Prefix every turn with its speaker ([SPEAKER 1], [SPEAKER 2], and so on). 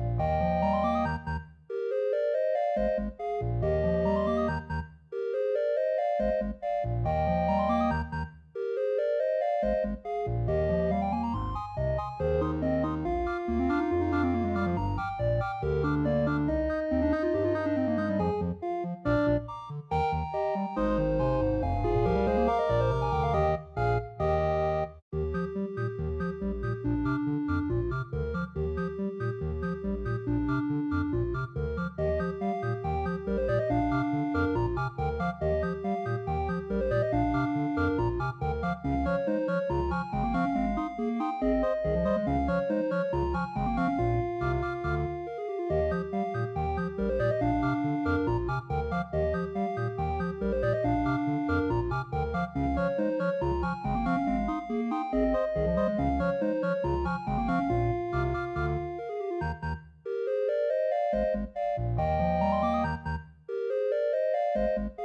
[SPEAKER 1] Música Thank you.